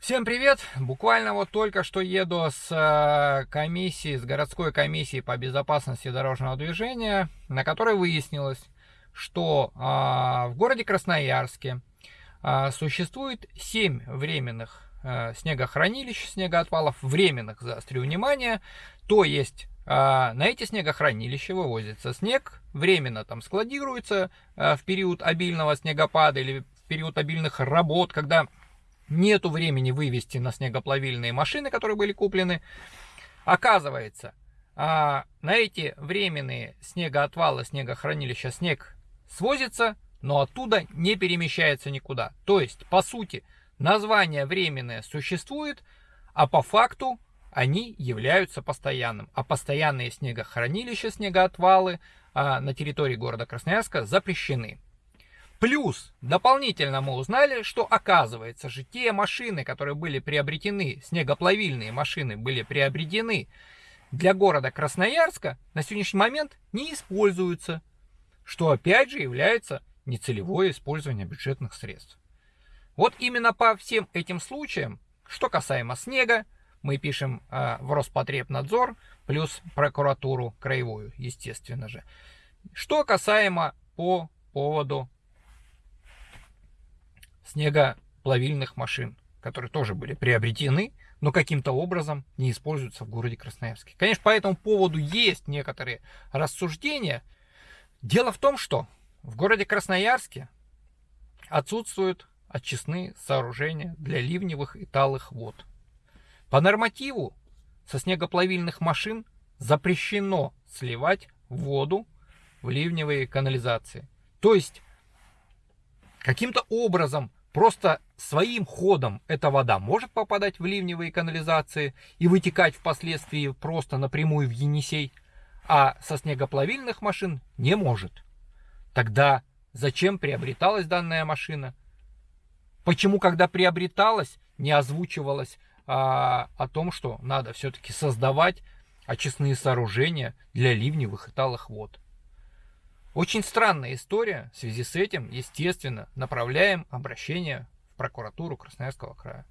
Всем привет! Буквально вот только что еду с э, комиссии, с городской комиссии по безопасности дорожного движения, на которой выяснилось, что а, в городе Красноярске а, существует 7 временных э, снегохранилищ, снегоотвалов, временных, заострю внимание, то есть на эти снегохранилища вывозится снег, временно там складируется в период обильного снегопада или в период обильных работ, когда нету времени вывести на снегоплавильные машины, которые были куплены. Оказывается, а, на эти временные снегоотвалы, снегохранилища снег свозится, но оттуда не перемещается никуда. То есть, по сути, название временное существует, а по факту они являются постоянным. А постоянные снегохранилища, снегоотвалы а, на территории города Красноярска запрещены. Плюс, дополнительно мы узнали, что оказывается же те машины, которые были приобретены, снегоплавильные машины были приобретены для города Красноярска, на сегодняшний момент не используются, что опять же является нецелевое использование бюджетных средств. Вот именно по всем этим случаям, что касаемо снега, мы пишем э, в Роспотребнадзор, плюс прокуратуру краевую, естественно же. Что касаемо по поводу снегоплавильных машин, которые тоже были приобретены, но каким-то образом не используются в городе Красноярске. Конечно, по этому поводу есть некоторые рассуждения. Дело в том, что в городе Красноярске отсутствуют очистные сооружения для ливневых и талых вод. По нормативу со снегоплавильных машин запрещено сливать воду в ливневые канализации. То есть каким-то образом Просто своим ходом эта вода может попадать в ливневые канализации и вытекать впоследствии просто напрямую в Енисей, а со снегоплавильных машин не может. Тогда зачем приобреталась данная машина? Почему, когда приобреталась, не озвучивалось а, о том, что надо все-таки создавать очистные сооружения для ливневых и талых вод? Очень странная история. В связи с этим, естественно, направляем обращение в прокуратуру Красноярского края.